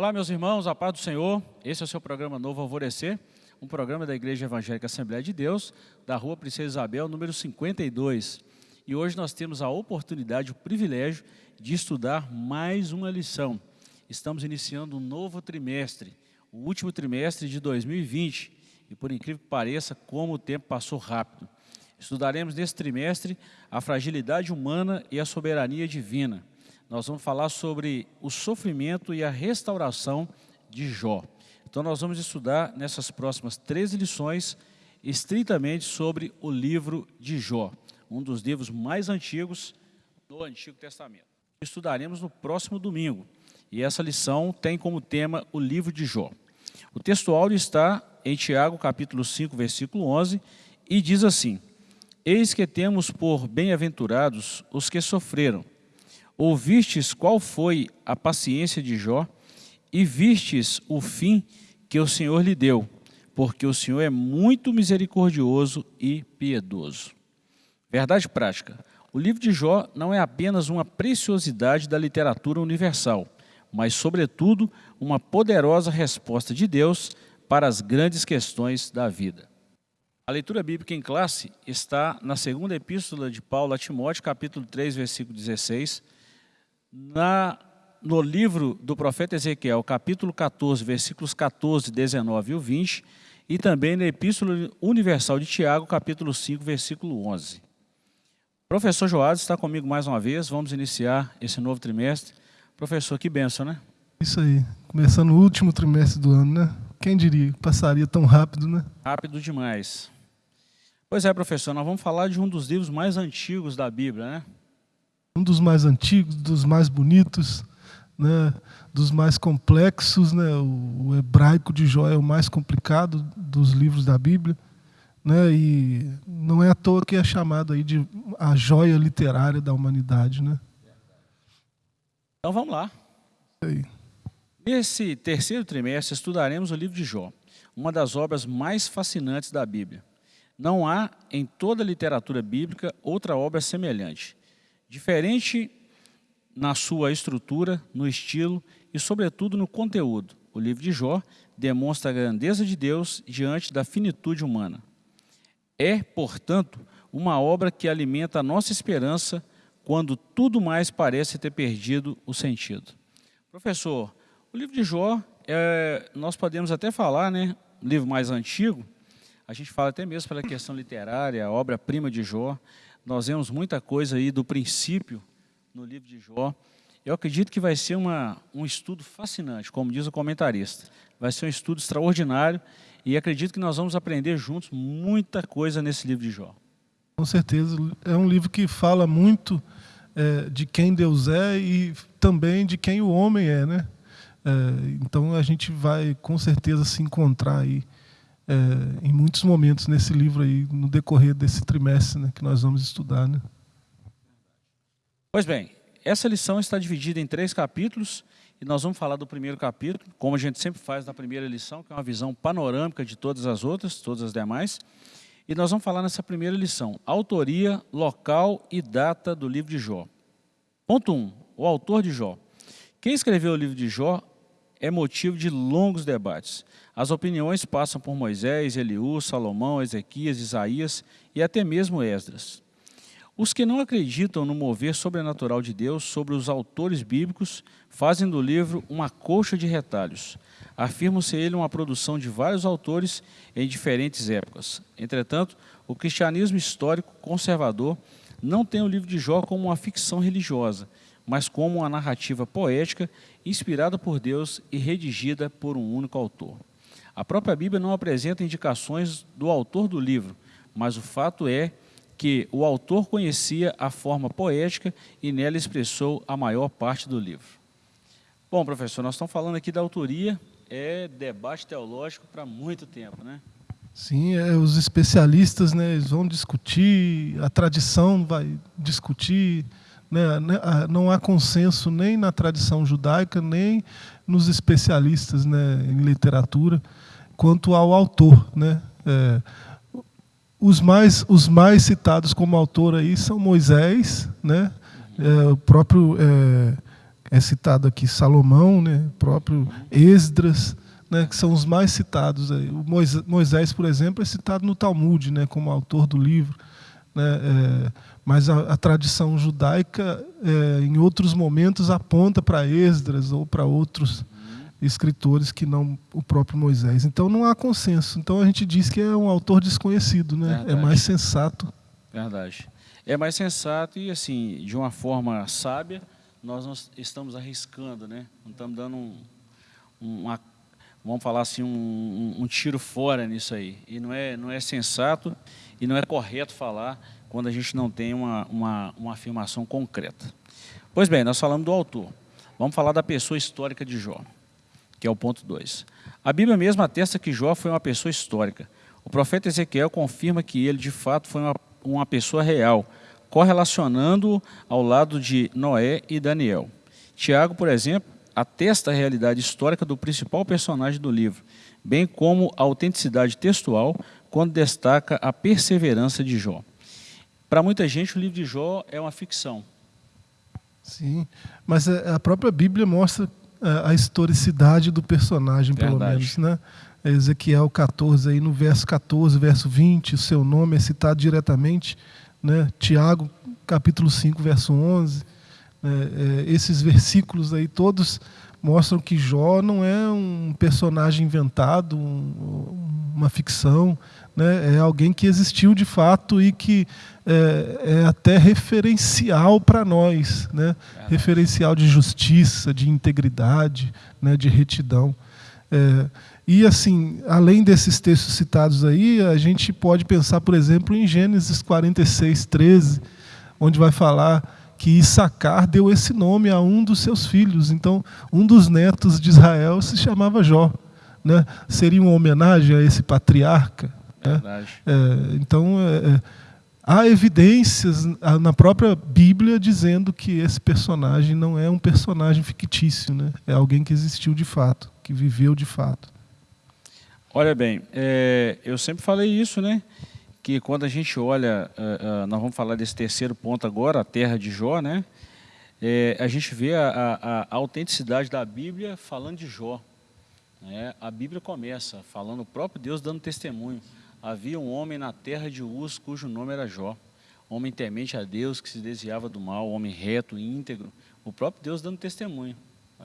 Olá, meus irmãos, a paz do Senhor. Esse é o seu programa Novo Alvorecer, um programa da Igreja Evangélica Assembleia de Deus, da Rua Princesa Isabel, número 52. E hoje nós temos a oportunidade, o privilégio de estudar mais uma lição. Estamos iniciando um novo trimestre, o último trimestre de 2020. E por incrível que pareça, como o tempo passou rápido. Estudaremos nesse trimestre a fragilidade humana e a soberania divina. Nós vamos falar sobre o sofrimento e a restauração de Jó. Então nós vamos estudar nessas próximas três lições estritamente sobre o livro de Jó, um dos livros mais antigos do Antigo Testamento. Estudaremos no próximo domingo e essa lição tem como tema o livro de Jó. O texto áudio está em Tiago capítulo 5, versículo 11 e diz assim, Eis que temos por bem-aventurados os que sofreram. Ouvistes qual foi a paciência de Jó e vistes o fim que o Senhor lhe deu, porque o Senhor é muito misericordioso e piedoso. Verdade prática. O livro de Jó não é apenas uma preciosidade da literatura universal, mas, sobretudo, uma poderosa resposta de Deus para as grandes questões da vida. A leitura bíblica em classe está na segunda epístola de Paulo a Timóteo, capítulo 3, versículo 16, na, no livro do profeta Ezequiel, capítulo 14, versículos 14, 19 e 20, e também na epístola universal de Tiago, capítulo 5, versículo 11. Professor Joás está comigo mais uma vez, vamos iniciar esse novo trimestre. Professor, que benção, né? Isso aí, começando o último trimestre do ano, né? Quem diria, passaria tão rápido, né? Rápido demais. Pois é, professor, nós vamos falar de um dos livros mais antigos da Bíblia, né? Um dos mais antigos, dos mais bonitos, né? dos mais complexos, né? O, hebraico de Jó é o mais complicado dos livros da Bíblia, né? E não é à toa que é chamado aí de a joia literária da humanidade, né? Então vamos lá. Aí. Nesse terceiro trimestre estudaremos o livro de Jó, uma das obras mais fascinantes da Bíblia. Não há em toda a literatura bíblica outra obra semelhante. Diferente na sua estrutura, no estilo e, sobretudo, no conteúdo. O livro de Jó demonstra a grandeza de Deus diante da finitude humana. É, portanto, uma obra que alimenta a nossa esperança quando tudo mais parece ter perdido o sentido. Professor, o livro de Jó, é, nós podemos até falar, né, livro mais antigo, a gente fala até mesmo pela questão literária, a obra-prima de Jó. Nós vemos muita coisa aí do princípio no livro de Jó. Eu acredito que vai ser uma, um estudo fascinante, como diz o comentarista. Vai ser um estudo extraordinário e acredito que nós vamos aprender juntos muita coisa nesse livro de Jó. Com certeza. É um livro que fala muito é, de quem Deus é e também de quem o homem é, né? É, então a gente vai com certeza se encontrar aí é, em muitos momentos nesse livro aí, no decorrer desse trimestre né, que nós vamos estudar. Né? Pois bem, essa lição está dividida em três capítulos e nós vamos falar do primeiro capítulo, como a gente sempre faz na primeira lição, que é uma visão panorâmica de todas as outras, todas as demais. E nós vamos falar nessa primeira lição, autoria, local e data do livro de Jó. Ponto 1, um, o autor de Jó. Quem escreveu o livro de Jó é motivo de longos debates. As opiniões passam por Moisés, Eliú, Salomão, Ezequias, Isaías e até mesmo Esdras. Os que não acreditam no mover sobrenatural de Deus sobre os autores bíblicos fazem do livro uma colcha de retalhos. Afirmam ser ele uma produção de vários autores em diferentes épocas. Entretanto, o cristianismo histórico conservador não tem o livro de Jó como uma ficção religiosa, mas como uma narrativa poética inspirada por Deus e redigida por um único autor. A própria Bíblia não apresenta indicações do autor do livro, mas o fato é que o autor conhecia a forma poética e nela expressou a maior parte do livro. Bom, professor, nós estamos falando aqui da autoria, é debate teológico para muito tempo, né? Sim, é, os especialistas né, eles vão discutir, a tradição vai discutir, não há consenso nem na tradição judaica, nem nos especialistas né, em literatura, quanto ao autor. Né? É, os, mais, os mais citados como autor aí são Moisés, né? É, o próprio é, é citado aqui Salomão, né, próprio Esdras, né, que são os mais citados. Aí. O Moisés, por exemplo, é citado no Talmud né, como autor do livro. Né, é, mas a, a, tradição judaica, é, em outros momentos, aponta para Esdras ou para outros escritores que não o próprio Moisés. Então não há consenso. Então a gente diz que é um autor desconhecido, né? É Verdade. É mais sensato. Verdade. É mais sensato e assim, de uma forma sábia, nós estamos arriscando, né? Não estamos dando um, uma, vamos falar assim, um, um, tiro fora nisso aí. E não é, não é sensato e não é correto falar quando a gente não tem uma, uma, uma afirmação concreta. Pois bem, nós falamos do autor. Vamos falar da pessoa histórica de Jó que é o ponto 2. A Bíblia mesmo atesta que Jó foi uma pessoa histórica. O profeta Ezequiel confirma que ele, de fato, foi uma, uma pessoa real, correlacionando-o ao lado de Noé e Daniel. Tiago, por exemplo, atesta a realidade histórica do principal personagem do livro, bem como a autenticidade textual, quando destaca a perseverança de Jó. Para muita gente, o livro de Jó é uma ficção. Sim, mas a própria Bíblia mostra a historicidade do personagem, Verdade. pelo menos. Né? Ezequiel 14, aí no verso 14, verso 20, o seu nome é citado diretamente. Né? Tiago, capítulo 5, verso 11. Né? É, esses versículos aí todos mostram que Jó não é um personagem inventado, um, uma ficção, né? é alguém que existiu de fato e que é, é até referencial para nós, né? referencial de justiça, de integridade, né? de retidão. É, e assim, além desses textos citados aí, a gente pode pensar, por exemplo, em Gênesis 46, 13, onde vai falar que Issacar deu esse nome a um dos seus filhos. Então, um dos netos de Israel se chamava Jó. Né? Seria uma homenagem a esse patriarca. Né? É, então, é, é há evidências na própria Bíblia dizendo que esse personagem não é um personagem fictício, né? é alguém que existiu de fato, que viveu de fato. Olha bem, é, eu sempre falei isso, né? que quando a gente olha, uh, uh, nós vamos falar desse terceiro ponto agora, a terra de Jó, né? É, a gente vê a, a, a, autenticidade da Bíblia falando de Jó. Né? A Bíblia começa falando o próprio Deus dando testemunho. Havia um homem na terra de Uz, cujo nome era Jó. Homem temente a Deus, que se desviava do mal, homem reto, íntegro. O próprio Deus dando testemunho.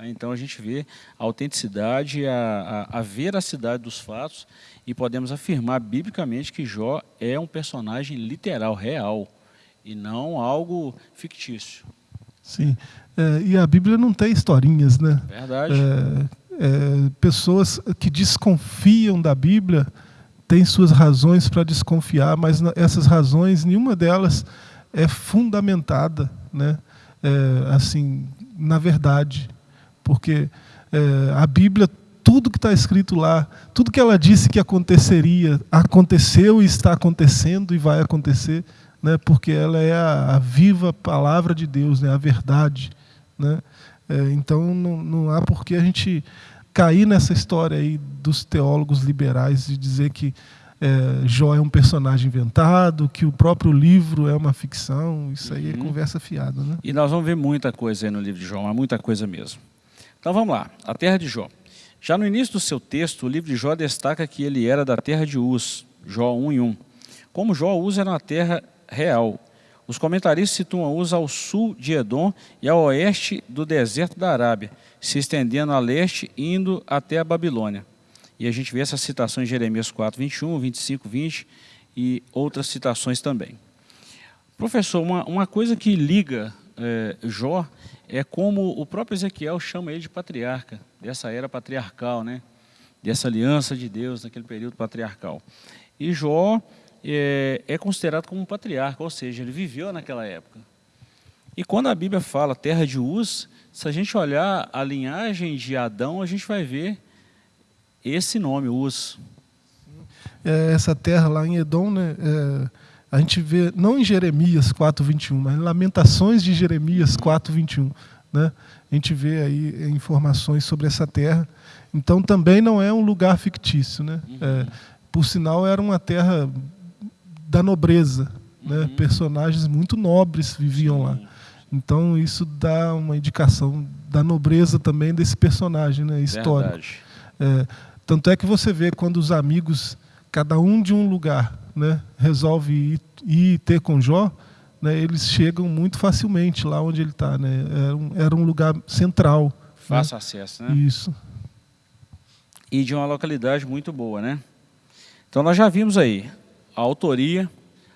Então a gente vê a autenticidade, a, a, a, veracidade dos fatos e podemos afirmar biblicamente que Jó é um personagem literal, real, e não algo fictício. Sim, é, e a Bíblia não tem historinhas, né? Verdade. É, é, pessoas que desconfiam da Bíblia tem suas razões para desconfiar, mas essas razões, nenhuma delas é fundamentada, né? É, assim, na verdade, porque é, a Bíblia, tudo que está escrito lá, tudo que ela disse que aconteceria, aconteceu e está acontecendo e vai acontecer, né? Porque ela é a, a viva palavra de Deus, né? A verdade, né? É, então não, não há por que a gente cair nessa história aí dos teólogos liberais de dizer que é, Jó é um personagem inventado, que o próprio livro é uma ficção, isso aí é uhum. é conversa fiada. Né? E nós vamos ver muita coisa aí no livro de Jó, mas muita coisa mesmo. Então vamos lá, a terra de Jó. Já no início do seu texto, o livro de Jó destaca que ele era da terra de Uz, Jó 1 e 1. Como Jó, Uz era uma terra real. Os comentaristas situam Uz ao sul de Edom e ao oeste do deserto da Arábia, se estendendo a leste, indo até a Babilônia. E a gente vê essa citação em Jeremias 4, 21, 25, 20 e outras citações também. Professor, uma, uma coisa que liga é, Jó é como o próprio Ezequiel chama ele de patriarca, dessa era patriarcal, né? dessa aliança de Deus naquele período patriarcal. E Jó é, é considerado como um patriarca, ou seja, ele viveu naquela época. E quando a Bíblia fala terra de Uz, se a gente olhar a linhagem de Adão, a gente vai ver esse nome, Uz. É, essa terra lá em Edom, né, é, a gente vê, não em Jeremias 4,21, mas em Lamentações de Jeremias 4,21. Né, a gente vê aí informações sobre essa terra. Então também não é um lugar fictício. Né? É, por sinal, era uma terra da nobreza. Né? Uhum. Personagens muito nobres viviam lá. Então isso dá uma indicação da nobreza também desse personagem né, histórico. É, tanto é que você vê quando os amigos, cada um de um lugar, né, resolve ir, ir ter com Jó, né, eles chegam muito facilmente lá onde ele está. Né? Era, um, era um lugar central. Fácil né? acesso, né? Isso. E de uma localidade muito boa, né? Então nós já vimos aí a autoria,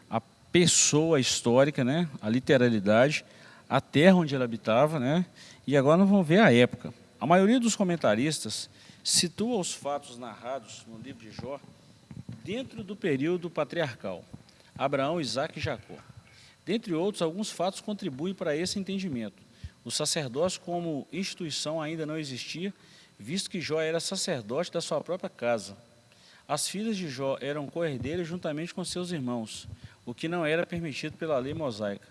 a pessoa histórica, né? a literalidade, a terra onde ele habitava, né? e agora nós vamos ver a época. A maioria dos comentaristas situa os fatos narrados no livro de Jó dentro do período patriarcal, Abraão, Isaac e Jacó. Dentre outros, alguns fatos contribuem para esse entendimento. O sacerdócio como instituição ainda não existia, visto que Jó era sacerdote da sua própria casa. As filhas de Jó eram coerdeiras juntamente com seus irmãos, o que não era permitido pela lei mosaica.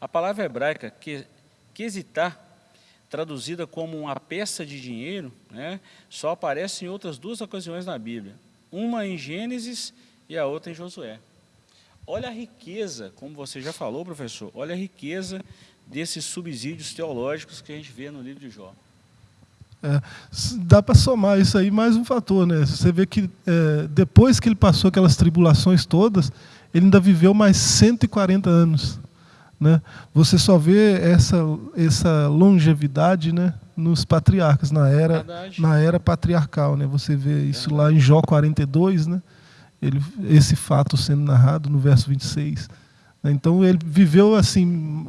A palavra hebraica que, quesitar, traduzida como uma peça de dinheiro, né, só aparece em outras duas ocasiões na Bíblia. Uma em Gênesis e a outra em Josué. Olha a riqueza, como você já falou, professor, olha a riqueza desses subsídios teológicos que a gente vê no livro de Jó. É, dá para somar isso aí mais um fator, né? Você vê que é, depois que ele passou aquelas tribulações todas, ele ainda viveu mais 140 anos. Né? Você só vê essa, essa longevidade né, nos patriarcas, na era, na era patriarcal. Né? Você vê isso lá em Jó 42, né? ele, esse fato sendo narrado no verso 26. Né? Então ele viveu assim,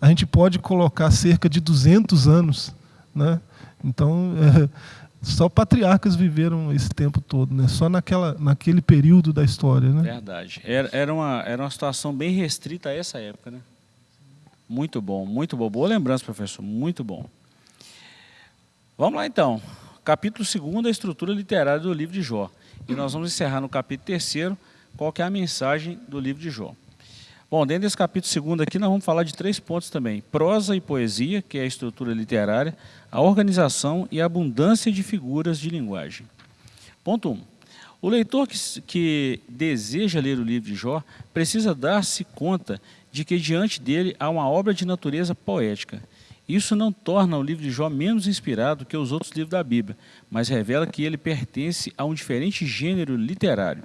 a gente pode colocar cerca de 200 anos né? Então, é, só patriarcas viveram esse tempo todo, né? só naquela, naquele período da história. Né? Verdade. Era, era, uma, era uma situação bem restrita a essa época. Né? Muito bom, muito bom. Boa lembrança, professor, muito bom. Vamos lá então. Capítulo 2, a estrutura literária do livro de Jó. E nós vamos encerrar no capítulo 3, qual é a mensagem do livro de Jó. Bom, dentro desse capítulo segundo aqui, nós vamos falar de três pontos também. Prosa e poesia, que é a estrutura literária, a organização e a abundância de figuras de linguagem. Ponto 1. Um, o leitor que, que deseja ler o livro de Jó precisa dar-se conta de que diante dele há uma obra de natureza poética. Isso não torna o livro de Jó menos inspirado que os outros livros da Bíblia, mas revela que ele pertence a um diferente gênero literário.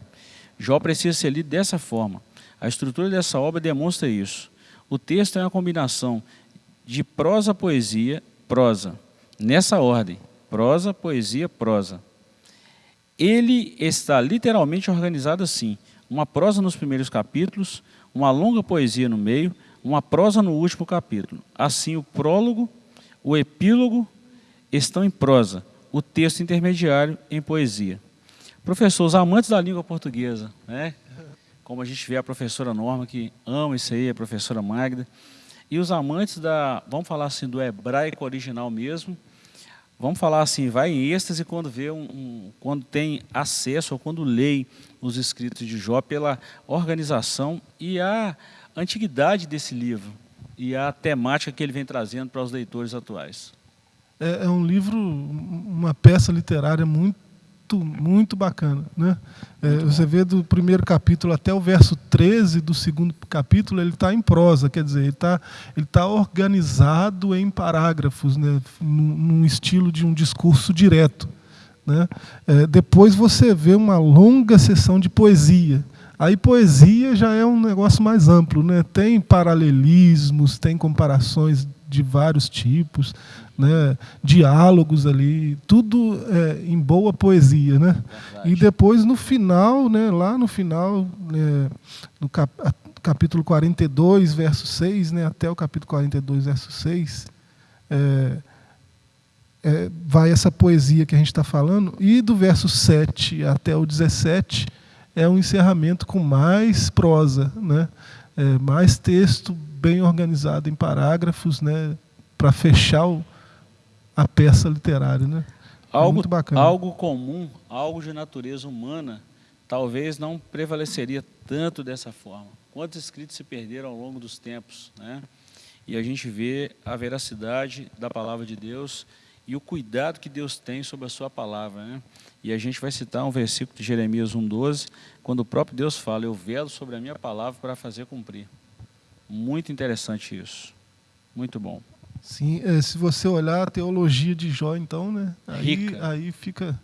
Jó precisa ser lido dessa forma a estrutura dessa obra demonstra isso. O texto é uma combinação de prosa, poesia, prosa. Nessa ordem, prosa, poesia, prosa. Ele está literalmente organizado assim. Uma prosa nos primeiros capítulos, uma longa poesia no meio, uma prosa no último capítulo. Assim, o prólogo, o epílogo estão em prosa, o texto intermediário em poesia. Professor, os amantes da língua portuguesa, né? como a gente vê a professora Norma, que ama isso aí, a professora Magda, e os amantes da, vamos falar assim, do hebraico original mesmo, vamos falar assim, vai em êxtase quando vê um, um, quando tem acesso ou quando lê os escritos de Jó pela organização e a antiguidade desse livro e a temática que ele vem trazendo para os leitores atuais. É, é um livro, uma peça literária muito muito, muito bacana. Né? É, você vê do primeiro capítulo até o verso 13 do segundo capítulo, ele está em prosa, quer dizer, ele está ele tá organizado em parágrafos, né? num, num estilo de um discurso direto. Né? É, depois você vê uma longa sessão de poesia. Aí poesia já é um negócio mais amplo, né? tem paralelismos, tem comparações de vários tipos, né, diálogos ali, tudo é, em boa poesia. Né? E depois, no final, né, lá no final, é, no cap capítulo 42, verso 6, né, até o capítulo 42, verso 6, é, é, vai essa poesia que a gente está falando, e do verso 7 até o 17 é um encerramento com mais prosa, né? É, mais texto bem organizado em parágrafos, né? para fechar o, a peça literária. Né? Algo, Muito bacana. algo comum, algo de natureza humana, talvez não prevaleceria tanto dessa forma. Quantos escritos se perderam ao longo dos tempos, né? E a gente vê a veracidade da palavra de Deus e o cuidado que Deus tem sobre a sua palavra, né? E a gente vai citar um versículo de Jeremias 1:12, quando o próprio Deus fala: "Eu velo sobre a minha palavra para fazer cumprir". Muito interessante isso. Muito bom. Sim, é, se você olhar a teologia de Jó, então, né? Aí, Rica. aí fica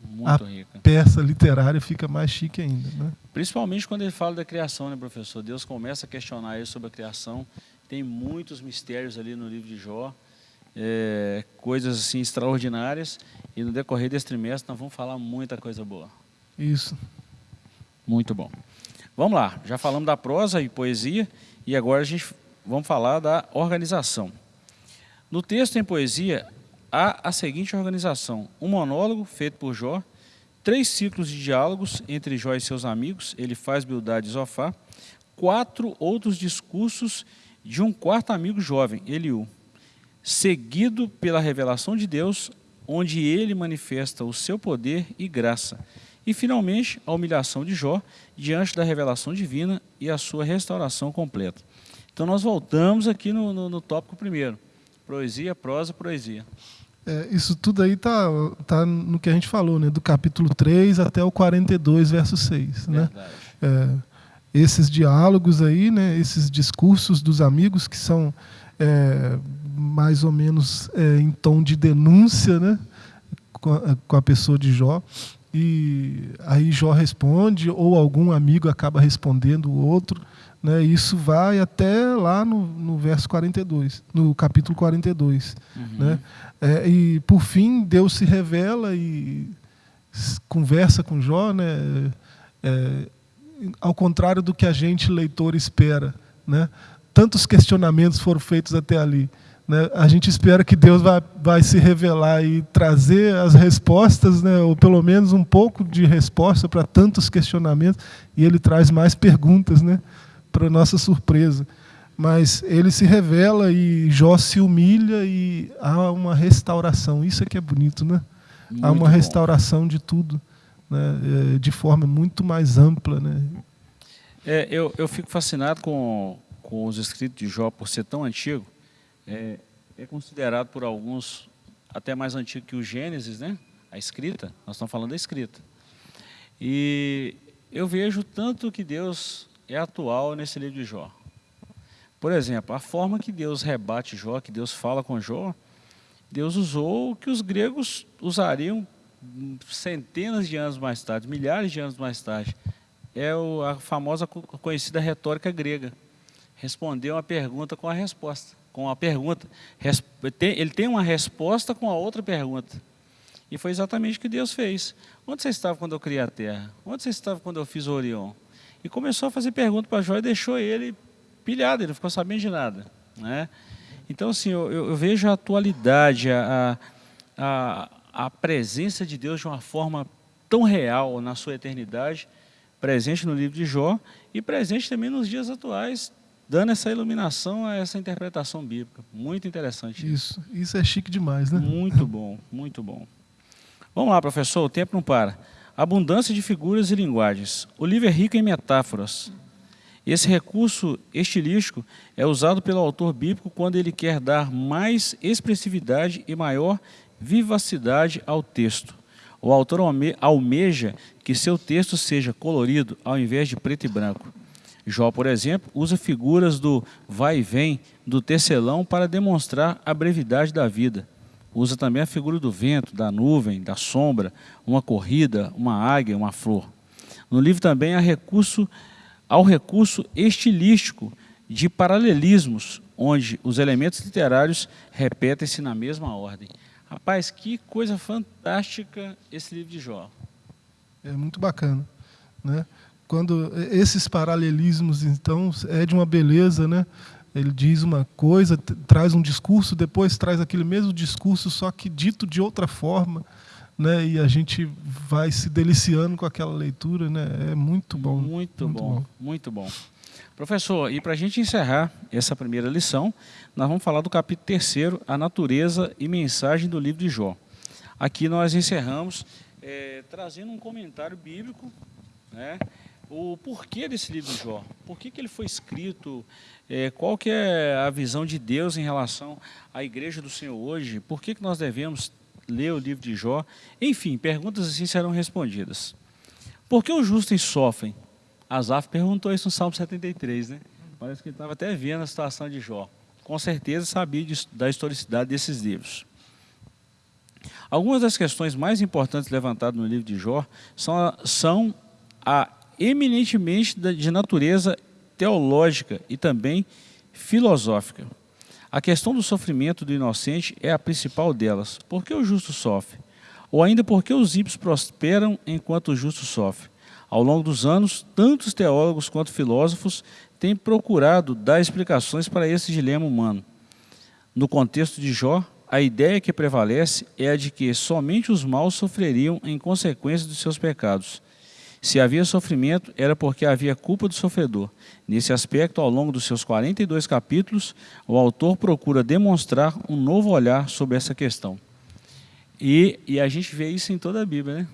Muito a rica. peça literária fica mais chique ainda, né? Principalmente quando ele fala da criação, né, professor? Deus começa a questionar ele sobre a criação. Tem muitos mistérios ali no livro de Jó, é, coisas assim extraordinárias. E no decorrer desse trimestre nós vamos falar muita coisa boa. Isso. Muito bom. Vamos lá, já falamos da prosa e poesia e agora a gente vamos falar da organização. No texto em poesia há a seguinte organização: um monólogo feito por Jó, três ciclos de diálogos entre Jó e seus amigos, ele faz Bildade e Zofá, quatro outros discursos de um quarto amigo jovem, Eliú, seguido pela revelação de Deus, onde ele manifesta o seu poder e graça. E, finalmente, a humilhação de Jó diante da revelação divina e a sua restauração completa. Então, nós voltamos aqui no, no, no tópico primeiro. Poesia, prosa, poesia. É, isso tudo aí tá, tá no que a gente falou, né? Do capítulo 3 até o 42, verso 6, né? Verdade. É, esses diálogos aí, né? Esses discursos dos amigos que são é, mais ou menos é, em tom de denúncia, né? Com a, com a pessoa de Jó. E aí Jó responde, ou algum amigo acaba respondendo o outro. Né? Isso vai até lá no, no verso 42, no capítulo 42. Uhum. Né? É, e por fim Deus se revela e conversa com Jó, né? É, ao contrário do que a gente leitor espera, né? Tantos questionamentos foram feitos até ali, né? A gente espera que Deus vai, vai se revelar e trazer as respostas, né? Ou pelo menos um pouco de resposta para tantos questionamentos, e Ele traz mais perguntas, né? Para nossa surpresa mas ele se revela e Jó se humilha e há uma restauração. Isso é que é bonito, né? há Muito uma bom. restauração de tudo, né? É, de forma muito mais ampla, né? É, eu, eu fico fascinado com, com os escritos de Jó, por ser tão antigo. É, é considerado por alguns até mais antigo que o Gênesis, né? A escrita, nós estamos falando da escrita. E eu vejo tanto que Deus é atual nesse livro de Jó. Por exemplo, a forma que Deus rebate Jó, que Deus fala com Jó, Deus usou o que os gregos usariam centenas de anos mais tarde, milhares de anos mais tarde. É a famosa co- conhecida retórica grega. Responder uma pergunta com a resposta. Com a pergunta. Ele tem uma resposta com a outra pergunta. E foi exatamente o que Deus fez. Onde você estava quando eu criei a terra? Onde você estava quando eu fiz o Orion? E começou a fazer pergunta para Jó e deixou ele pilhado, ele não ficou sabendo de nada. Né? Então, assim, eu, eu- vejo a atualidade, a, a, a presença de Deus de uma forma tão real na sua eternidade, presente no livro de Jó e presente também nos dias atuais, dando essa iluminação a essa interpretação bíblica. Muito interessante. Isso, isso é chique demais, né? Muito bom, muito bom. Vamos lá, professor, o tempo não para. Abundância de figuras e linguagens. O livro é rico em metáforas. Esse recurso estilístico é usado pelo autor bíblico quando ele quer dar mais expressividade e maior vivacidade ao texto. O autor alme- almeja que seu texto seja colorido ao invés de preto e branco. Jó, por exemplo, usa figuras do vai e vem, do tecelão para demonstrar a brevidade da vida. Usa também a figura do vento, da nuvem, da sombra, uma corrida, uma águia, uma flor. No livro também há recurso, há o recurso estilístico de paralelismos, onde os elementos literários repetem-se na mesma ordem. Rapaz, que coisa fantástica esse livro de Jó. É muito bacana, né? Quando esses paralelismos, então, é de uma beleza, né? Ele diz uma coisa, traz um discurso, depois traz aquele mesmo discurso, só que dito de outra forma, né? E a gente vai se deliciando com aquela leitura, né? É muito bom. Muito, bom, muito bom. Professor, e para a gente encerrar essa primeira lição, nós vamos falar do capítulo terceiro, a natureza e mensagem do livro de Jó. Aqui nós encerramos eh, trazendo um comentário bíblico, né, o porquê desse livro de Jó, por que, que ele foi escrito, eh, qual que é a visão de Deus em relação à igreja do Senhor hoje, por que, que nós devemos ler o livro de Jó, enfim, perguntas assim serão respondidas. Por que os justos sofrem? Asaf perguntou isso no Salmo 73, né? Parece que ele estava até vendo a situação de Jó. com certeza sabia de, da historicidade desses livros. Algumas das questões mais importantes levantadas no livro de Jó são, são a eminentemente de natureza teológica e também filosófica. A questão do sofrimento do inocente é a principal delas. Por que o justo sofre? Ou ainda por que os ímpios prosperam enquanto o justo sofre? Ao longo dos anos, tantos teólogos quanto filósofos têm procurado dar explicações para esse dilema humano. No contexto de Jó, a ideia que prevalece é a de que somente os maus sofreriam em consequência dos seus pecados. Se havia sofrimento, era porque havia culpa do sofredor. Nesse aspecto, ao longo dos seus 42 capítulos, o autor procura demonstrar um novo olhar sobre essa questão. E, e a gente vê isso em toda a Bíblia, né?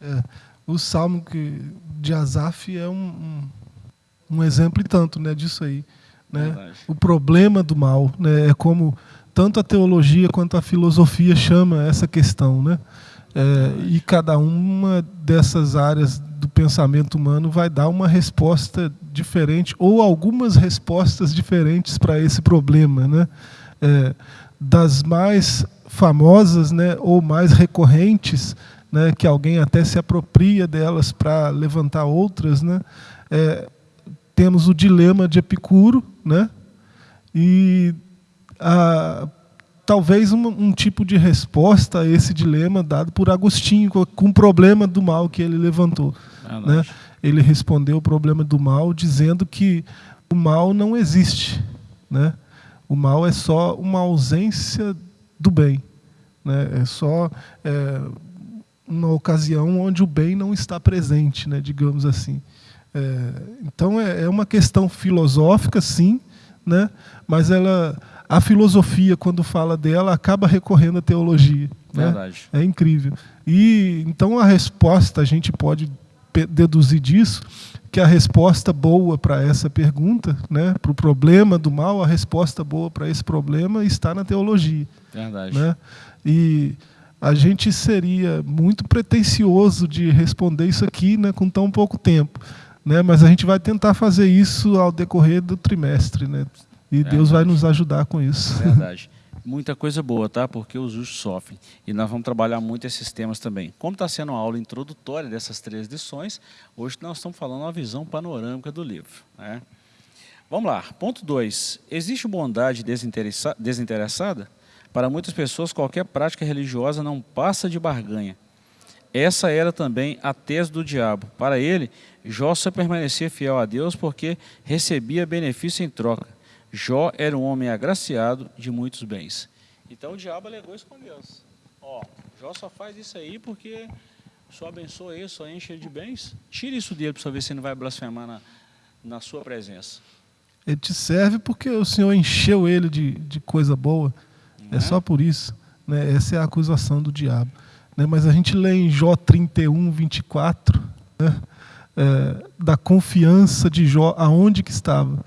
É, o Salmo que, de Asaf é um, um, um exemplo e tanto né, disso aí. Né? O problema do mal né, é como tanto a teologia quanto a filosofia chama essa questão. Né? É, e cada uma dessas áreas do pensamento humano vai dar uma resposta diferente ou algumas respostas diferentes para esse problema. Né? É, das mais famosas né, ou mais recorrentes, né, que alguém até se apropria delas para levantar outras, né, é, temos o dilema de Epicuro, né, e a, talvez um, um, tipo de resposta a esse dilema dado por Agostinho, com o problema do mal que ele levantou. né? Ele respondeu o problema do mal dizendo que o mal não existe. Né? O mal é só uma ausência do bem. Né? É só é, uma ocasião onde o bem não está presente, né? digamos assim. É, então é, é, uma questão filosófica, sim, né? mas ela, a filosofia, quando fala dela, acaba recorrendo à teologia. Né? Verdade. É incrível. E então a resposta, a gente pode deduzir disso, que a resposta boa para essa pergunta, né, para o problema do mal, a resposta boa para esse problema está na teologia. Verdade. Né? E a gente seria muito pretensioso de responder isso aqui né, com tão pouco tempo. Né? Mas a gente vai tentar fazer isso ao decorrer do trimestre. Né? E Verdade. Deus vai nos ajudar com isso. Verdade. Muita coisa boa, tá? Porque os justos sofrem. E nós vamos trabalhar muito esses temas também. Como está sendo uma aula introdutória dessas três lições, hoje nós estamos falando uma visão panorâmica do livro. Né? Vamos lá. Ponto 2. Existe bondade desinteressada? Para muitas pessoas, qualquer prática religiosa não passa de barganha. Essa era também a tese do diabo. Para ele, Jó só permanecia fiel a Deus porque recebia benefício em troca. Jó era um homem agraciado de muitos bens. Então o diabo alegou isso com Deus. Ó, Jó só faz isso aí porque só abençoa ele, só enche ele de bens. Tira isso dele para ver se ele não vai blasfemar na, na sua presença. Ele te serve porque o Senhor encheu ele de, de coisa boa. É, é só por isso. Né? Essa é a acusação do diabo. Né? Mas a gente lê em Jó 31, 24, né? é, da confiança de Jó, aonde que estava?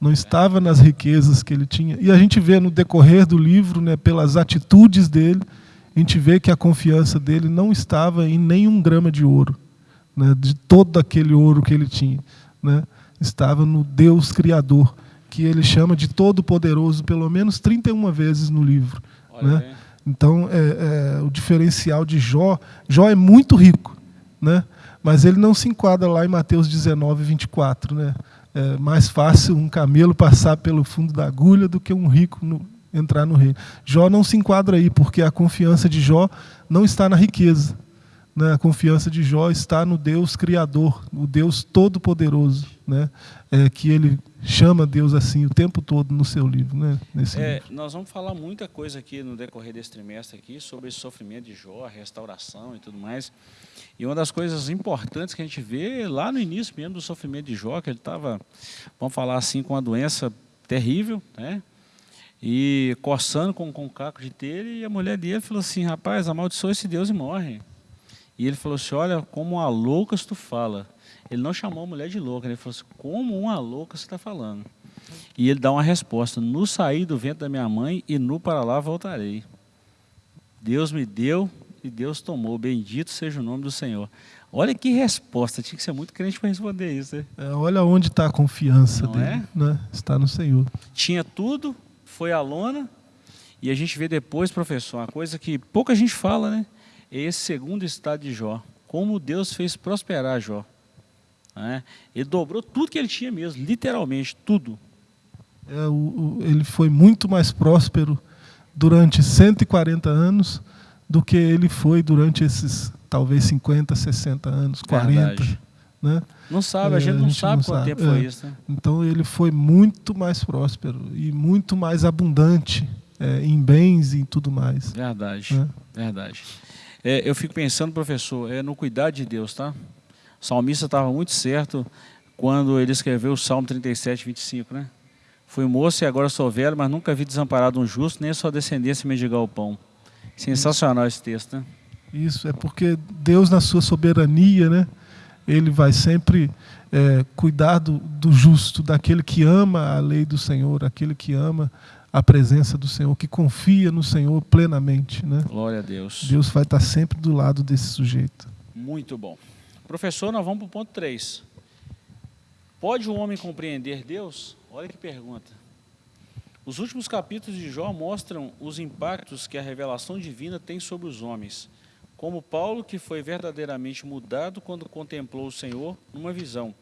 Não estava nas riquezas que ele tinha. E a gente vê no decorrer do livro, né, pelas atitudes dele, a gente vê que a confiança dele não estava em nenhum grama de ouro, né, de todo aquele ouro que ele tinha. Né, estava no Deus Criador que ele chama de Todo-Poderoso pelo menos 31 vezes no livro. Né? Então, é, é, o diferencial de Jó, Jó é muito rico, né? mas ele não se enquadra lá em Mateus 19, 24. Né? É mais fácil um camelo passar pelo fundo da agulha do que um rico no, entrar no reino. Jó não se enquadra aí, porque a confiança de Jó não está na riqueza. Né? A confiança de Jó está no Deus Criador, o Deus Todo-Poderoso, né? É, que ele chama Deus assim o tempo todo no seu livro. Né? Nesse é, livro. Nós vamos falar muita coisa aqui no decorrer desse trimestre aqui sobre esse sofrimento de Jó, a restauração e tudo mais. E uma das coisas importantes que a gente vê lá no início mesmo do sofrimento de Jó, que ele estava, vamos falar assim, com uma doença terrível, né? E coçando com, com o caco de telha, e a mulher dele falou assim, rapaz, amaldiçoa esse Deus e morre. E ele falou assim, olha, como uma louca tu fala. Ele não chamou a mulher de louca, ele falou assim, como uma louca você está falando. E ele dá uma resposta, no sair do vento da minha mãe e no para lá voltarei. Deus me deu e Deus tomou, bendito seja o nome do Senhor. Olha que resposta, tinha que ser muito crente para responder isso. Né? É, olha onde está a confiança não dele, é? né? está no Senhor. Tinha tudo, foi à lona, e a gente vê depois, professor, uma coisa que pouca gente fala, né? É esse segundo estado de Jó. Como Deus fez prosperar Jó. Né? Ele dobrou tudo que ele tinha mesmo, literalmente, tudo. É, o, o, ele foi muito mais próspero durante 140 anos do que ele foi durante esses talvez 50, 60 anos, 40. Verdade. Né? Não sabe, a gente não, a gente sabe não quanto sabe. tempo foi é. isso. Né? Então ele foi muito mais próspero e muito mais abundante é, em bens e em tudo mais. Verdade, né? verdade. É, eu fico pensando, professor, é no cuidar de Deus, tá? O salmista estava muito certo quando ele escreveu o Salmo 37, 25, né? Fui moço e agora sou velho, mas nunca vi desamparado um justo, nem sua descendência mendigar o pão. Sensacional esse texto, né? Isso, é porque Deus, na sua soberania, né? Ele vai sempre é, cuidar do, do justo, daquele que ama a lei do Senhor, aquele que ama a presença do Senhor, que confia no Senhor plenamente. Né? Glória a Deus. Deus vai estar sempre do lado desse sujeito. Muito bom. Professor, nós vamos para o ponto 3. Pode o homem compreender Deus? Olha que pergunta. Os últimos capítulos de Jó mostram os impactos que a revelação divina tem sobre os homens, como Paulo, que foi verdadeiramente mudado quando contemplou o Senhor numa visão.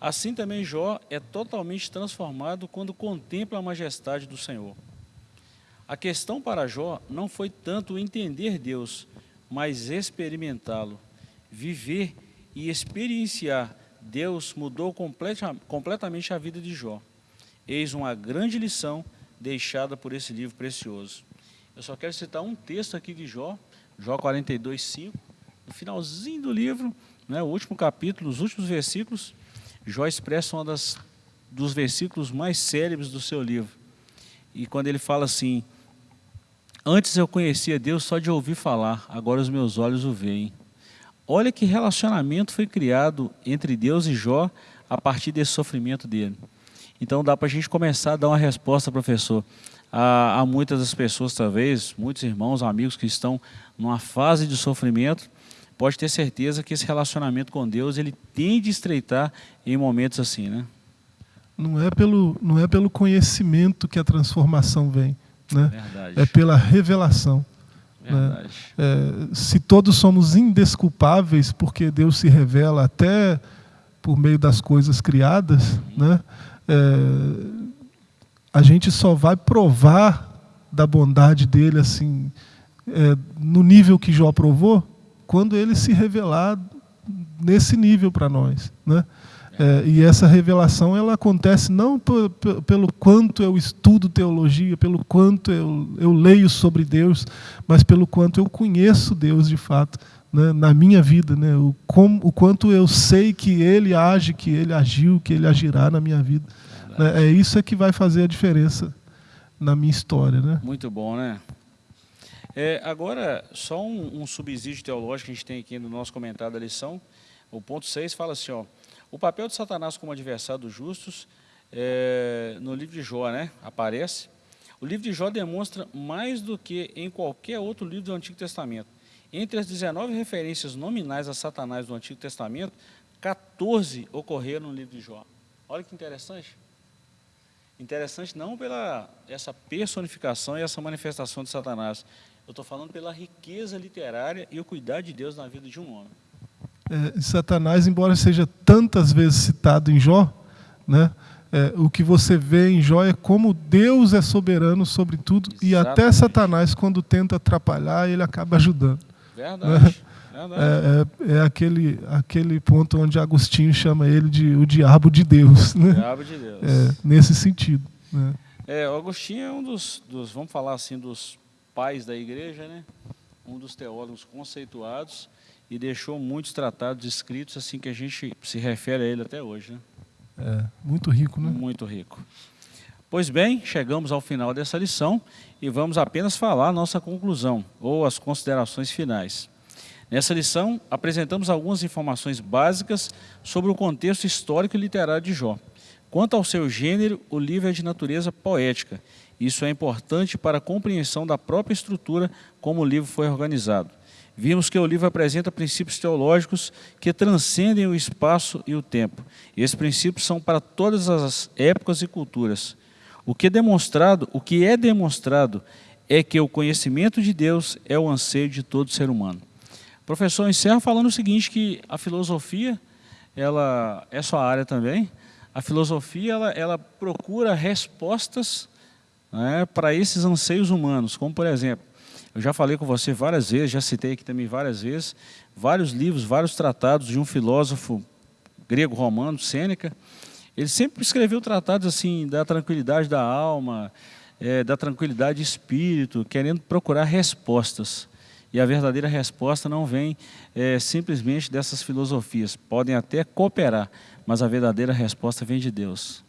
Assim também Jó é totalmente transformado quando contempla a majestade do Senhor. A questão para Jó não foi tanto entender Deus, mas experimentá-lo. Viver e experienciar Deus mudou completa, completamente a vida de Jó. Eis uma grande lição deixada por esse livro precioso. Eu só quero citar um texto aqui de Jó, Jó 42, 5, no finalzinho do livro, né, o último capítulo, os últimos versículos, Jó expressa um dos versículos mais célebres do seu livro. E quando ele fala assim, antes eu conhecia Deus só de ouvir falar, agora os meus olhos o veem. Olha que relacionamento foi criado entre Deus e Jó a partir desse sofrimento dele. Então dá para a gente começar a dar uma resposta, professor, a, a muitas das pessoas, talvez, muitos irmãos, amigos que estão numa fase de sofrimento, pode ter certeza que esse relacionamento com Deus ele tende a estreitar em momentos assim, né? Não é pelo não é pelo conhecimento que a transformação vem, né? Verdade. É pela revelação. Né? É, se todos somos indesculpáveis porque Deus se revela até por meio das coisas criadas, uhum. né? É, a gente só vai provar da bondade dele assim é, no nível que Jó provou quando ele se revelar nesse nível para nós, né? É, e essa revelação ela acontece não pelo quanto eu estudo teologia, pelo quanto eu, eu leio sobre Deus, mas pelo quanto eu conheço Deus de fato né, na minha vida, né, o, como, o quanto eu sei que Ele age, que Ele agiu, que Ele agirá na minha vida. Né, é isso é que vai fazer a diferença na minha história. Né? Muito bom, né? É, agora, só um, um, subsídio teológico que a gente tem aqui no nosso comentário da lição. O ponto 6 fala assim, ó, o papel de Satanás como adversário dos justos, é, no livro de Jó, né, aparece. O livro de Jó demonstra mais do que em qualquer outro livro do Antigo Testamento. Entre as 19 referências nominais a Satanás do Antigo Testamento, 14 ocorreram no livro de Jó. Olha que interessante. Interessante não pela essa personificação e essa manifestação de Satanás, eu estou falando pela riqueza literária e o cuidado de Deus na vida de um homem. É, Satanás, embora seja tantas vezes citado em Jó, né, é, o que você vê em Jó é como Deus é soberano sobre tudo Exatamente. e até Satanás, quando tenta atrapalhar, ele acaba ajudando. Verdade. Né? É, é, é, aquele, aquele ponto onde Agostinho chama ele de o diabo de Deus. Né? Diabo de Deus. É, nesse sentido. Né? É, Agostinho é um dos, dos, vamos falar assim, dos pais da igreja, né? um dos teólogos conceituados, e deixou muitos tratados escritos assim que a gente se refere a ele até hoje. Né? É, muito rico, né? Muito rico. Pois bem, chegamos ao final dessa lição e vamos apenas falar nossa conclusão, ou as considerações finais. Nessa lição, apresentamos algumas informações básicas sobre o contexto histórico e literário de Jó. Quanto ao seu gênero, o livro é de natureza poética isso é importante para a compreensão da própria estrutura como o livro foi organizado. Vimos que o livro apresenta princípios teológicos que transcendem o espaço e o tempo. Esses princípios são para todas as épocas e culturas. O que é demonstrado, o que é demonstrado é que o conhecimento de Deus é o anseio de todo ser humano. Professor, encerro falando o seguinte, que a filosofia, ela é sua área também, a filosofia ela, ela procura respostas né, para esses anseios humanos, como por exemplo, eu já falei com você várias vezes, já citei aqui também várias vezes, vários livros, vários tratados de um filósofo grego-romano, Sêneca, ele sempre escreveu tratados assim da tranquilidade da alma, é, da tranquilidade de espírito, querendo procurar respostas. E a verdadeira resposta não vem é, simplesmente dessas filosofias. Podem até cooperar, mas a verdadeira resposta vem de Deus.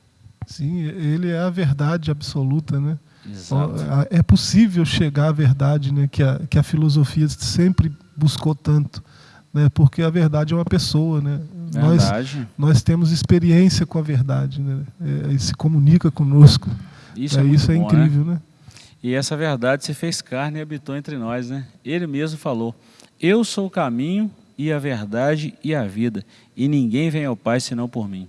Sim, ele é a verdade absoluta, né? Exato. É possível chegar à verdade né, que, a, que a filosofia sempre buscou tanto, né, porque a verdade é uma pessoa. Né? Nós, nós temos experiência com a verdade, né? É, e se comunica conosco. Isso é, é isso é bom, incrível, né? né? E essa verdade se fez carne e habitou entre nós, né? Ele mesmo falou: Eu sou o caminho e a verdade e a vida, e ninguém vem ao Pai senão por mim.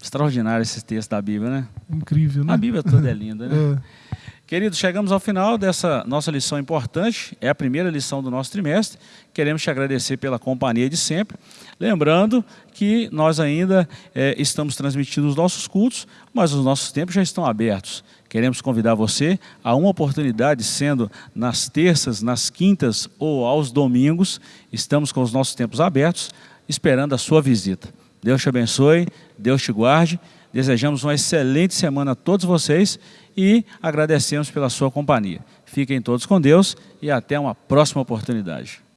Extraordinário esse texto da Bíblia, né? Incrível, né? A Bíblia toda é linda, né? É. Queridos, chegamos ao final dessa nossa lição importante, é a primeira lição do nosso trimestre. Queremos te agradecer pela companhia de sempre. Lembrando que nós ainda é, estamos transmitindo os nossos cultos, mas os nossos tempos já estão abertos. Queremos convidar você a uma oportunidade, sendo nas terças, nas quintas ou aos domingos. Estamos com os nossos tempos abertos, esperando a sua visita. Deus te abençoe, Deus te guarde. Desejamos uma excelente semana a todos vocês e agradecemos pela sua companhia. Fiquem todos com Deus e até uma próxima oportunidade.